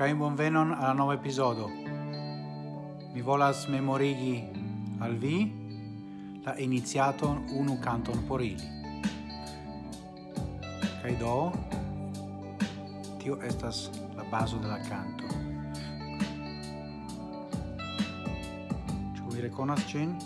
cae bonvenon alla nova episodo. Mi volas memorigi al vi la iniziaton unu canton por ili. Cae do, tio estas la baso de la canto. Ĉu vi rekonas cin?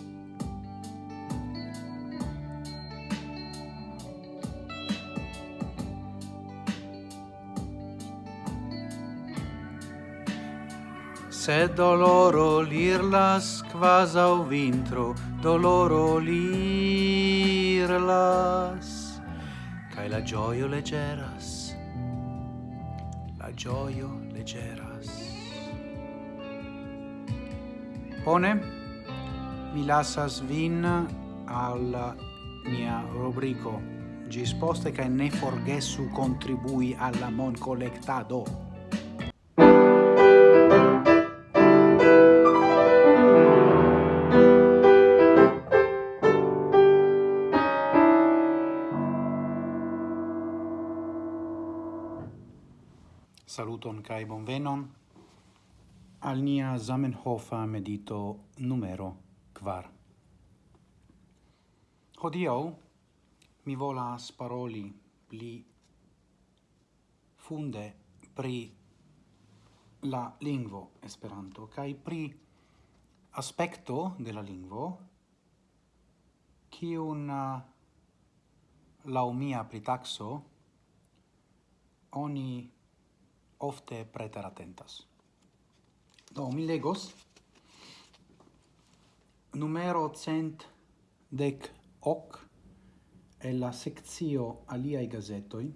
Se doloro lirlas quasau vintro, doloro lirlas, cae la gioio legeras, la gioio legeras. pone mi lasas vin al mia rubrico. Gis poste, cae ne forgesu contribui alla mon collectado. Saluton kai bonvenon al nia Zamenhofa medito numero kvar. Hodio mi volas paroli pli funde pri la lingvo Esperanto kai pri aspecto de la lingvo la laumia pritaxo oni ofte preteratentas. Do, mi legos numero cent dec hoc e la sectio aliai gazetoi,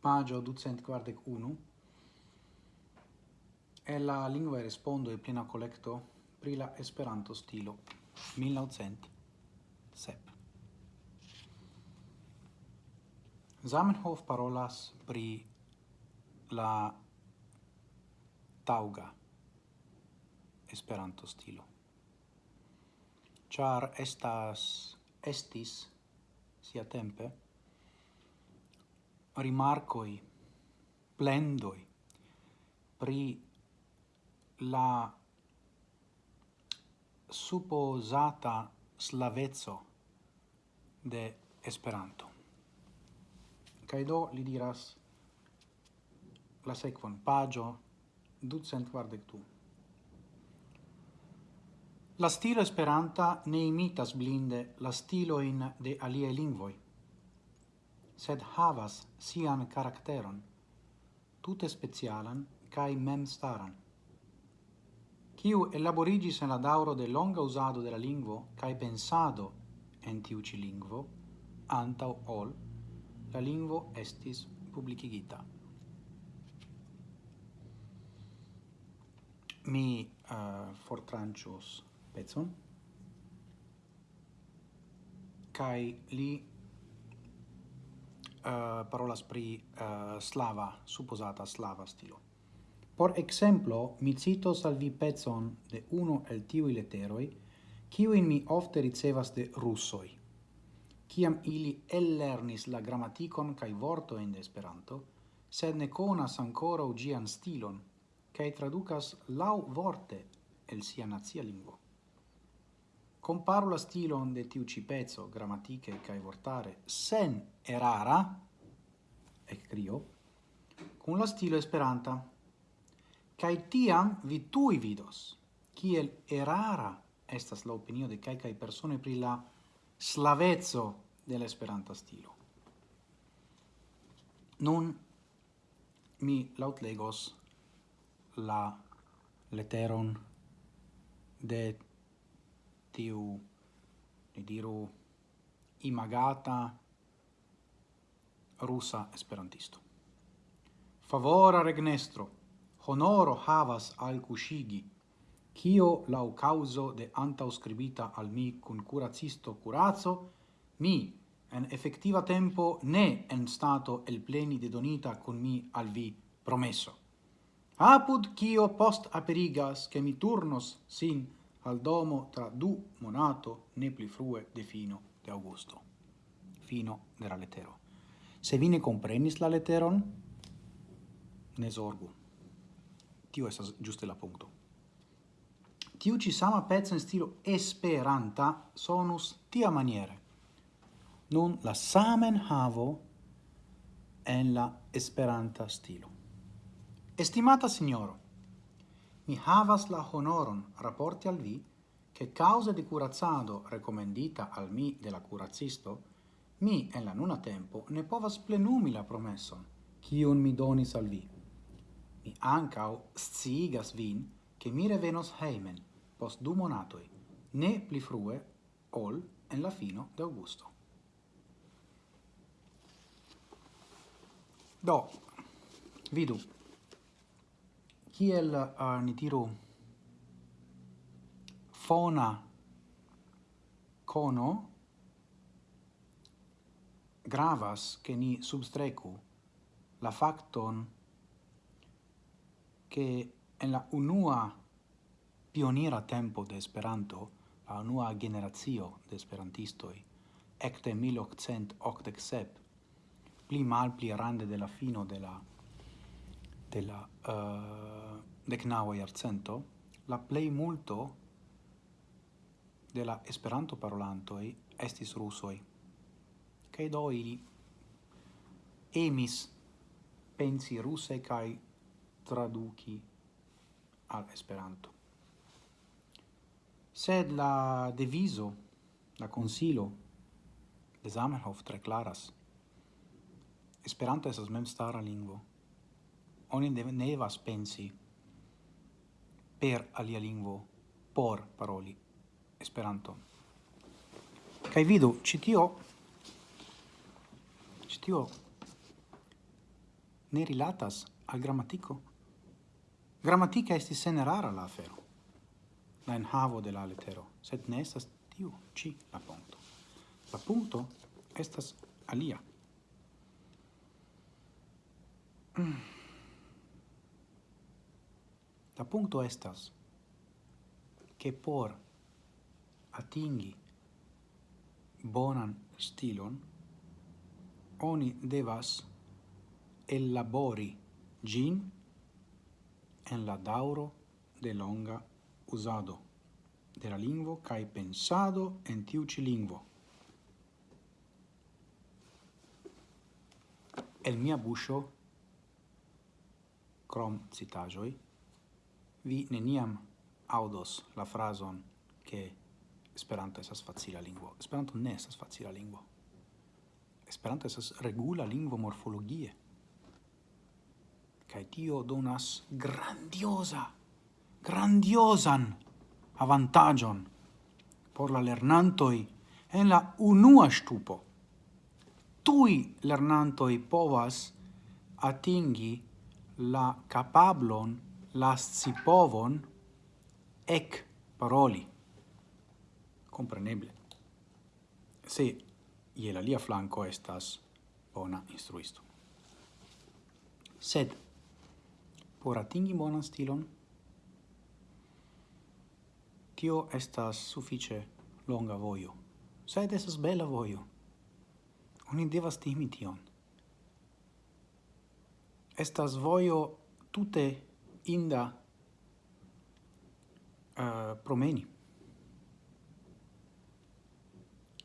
pagio ducent quardec unu, e la lingua respondo e plena collecto pri la Esperanto stilo 1907. Zamenhof parolas pri la tauga Esperanto stilo. char estas estis siatempe rimarcoi plendoi pri la supposata slaveco de Esperanto. Kaj do li diras la sequon pagio 242. La stilo Esperanta ne imitas blinde la stilo in de alie lingvoi, sed havas sian caracteron, tute specialan cae mem staran. Ciu elaborigis en la dauro de longa usado de la lingvo cae pensado en tiuci lingvo, antau ol, la lingvo estis publicigita. mi uh, fortrancios pezon. Kai li uh, parolas pri uh, slava supposata slava stilo. Por exemplo mi cito salvi pezon de uno el tiu letteroi kiu in mi ofte ricevas de russoi kiam ili ellernis la grammaticon kai vortoin de Esperanto, sed ne conas ancora ugian stilon, cae traducas lau vorte el sia nazia lingvo. Comparu la stilon de tiu ci pezzo, grammatiche cae vortare, sen erara, ec crio, cun la stilo esperanta. Cae tiam vi tui vidos, kiel erara estas la opinio de cae cae persone pri la slavezzo de l'esperanta stilo. Nun mi lautlegos la leteron de tiu ni diru imagata rusa esperantisto favora regnestro honoro havas al cushigi Cio lau causo de antauscribita al mi cun curacisto curazo, mi, en effettiva tempo ne en stato el pleni de donita con mi al vi promesso apud cio post aperigas che mi turnos sin al domo tra du monato ne pli frue de fino de augusto. Fino de la lettero. Se vi ne comprenis la leteron, ne sorgu. Tio estas giuste la punto. Tiu ci sama pezzo in stilo esperanta sonus tia maniere. Nun la samen havo en la esperanta stilo. Estimata signoro, mi havas la honoron rapporti al vi che causa di curazzado recomendita al mi de la mi en la nuna tempo ne povas plenumi la promesson, cion mi donis al vi. Mi ancao sciigas vin che mi revenos heimen post du monatoi, ne pli frue ol en la fino de augusto. Do, vidu, kiel uh, ni diru fona cono gravas che ni substrecu la facton che en la unua pionira tempo de Esperanto, la unua generazio de Esperantistoi, ecte 1887, pli mal pli rande de la fino de la de la eh, uh, decnaua iarcento, la plei multo de la Esperanto parolantoi estis rusoi, cae do ili emis pensi ruse cae traduci al Esperanto. Sed la deviso, la consilo de Zamenhof tre claras. Esperanto esas mem stara lingvo, oni ne devas pensi per alia lingvo por paroli esperanto kai vidu, citio citio ne rilatas al gramatiko. grammatica estis sene rara la afero, la enhavo de la letero, sed ne estas tiu ci la punto La punto estas alia. Mm. La punto estas che por atingi bonan stilon oni devas elabori gin en la dauro de longa usado de la lingvo kai pensado en tiu ci lingvo. El mia buscio, crom citajoi, vi neniam audos la frason che Esperanto estas facila lingvo. Esperanto ne estas facila lingvo. Esperanto estas regula lingvo morfologie. Kaj tio donas grandiosa, grandiosan avantagion por la lernantoj en la unua stupo. Tui lernantoj povas atingi la capablon lascipovon ec paroli. Compreneble. Se ie la lia flanco estas bona instruisto. Sed, por atingi bonan stilon, tio estas suffice longa voio, sed estas bela voio. Oni devas timi tion. Estas voio tute inda uh, promeni.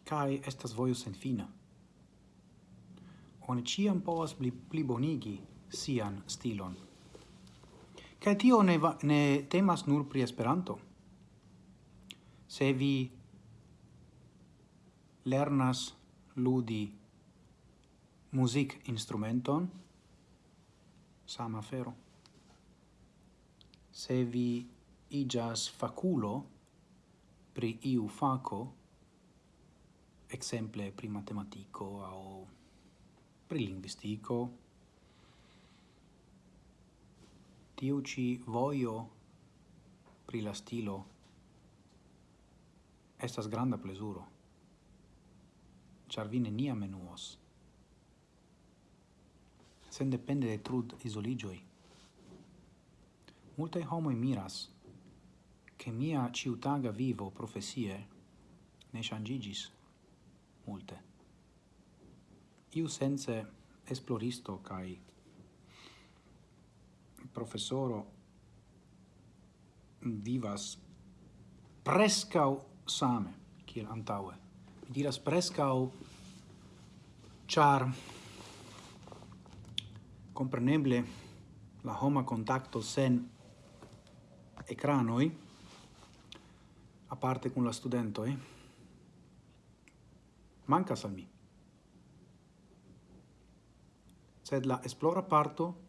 Kai estas vojo sen fina. Oni ciam povas pli, plibonigi sian stilon. Kai tio ne, va, ne temas nur pri Esperanto. Se vi lernas ludi muzik instrumenton, sama fero se vi igas faculo pri iu faco, exemple pri matematico o pri linguistico, tiu ci voio pri la stilo estas granda plesuro, char vi neniam menuos. Sen depende de trud isoligioi, multae homoi miras che mia ciutaga vivo profesie ne changigis multe. Iu sense esploristo cae professoro vivas prescau same kiel antaue. Mi diras prescau char compreneble la homa contacto sen ecranoi, a parte con la studento, eh? manca al mi. Sed la esplora parto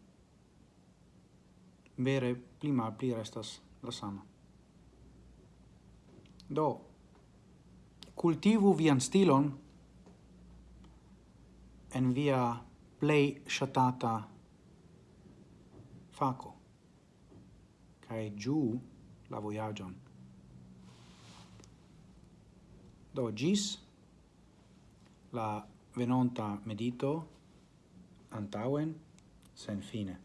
vere prima pli restas la sama. Do, cultivu vian stilon en via play shatata faco cae giu la voyagion. Do gis la venonta medito antauen sen fine.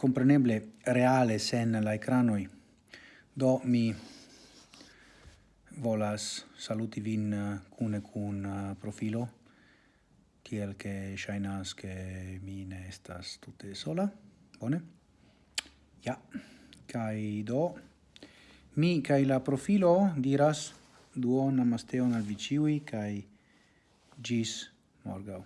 compreneble reale sen la ecranoi. Do mi volas saluti vin eh, cune cun eh, profilo, tiel che shainas che mi ne estas tutte sola. Bone? Ja. Kai do mi kai la profilo diras duon namasteon al viciui kai gis morgau.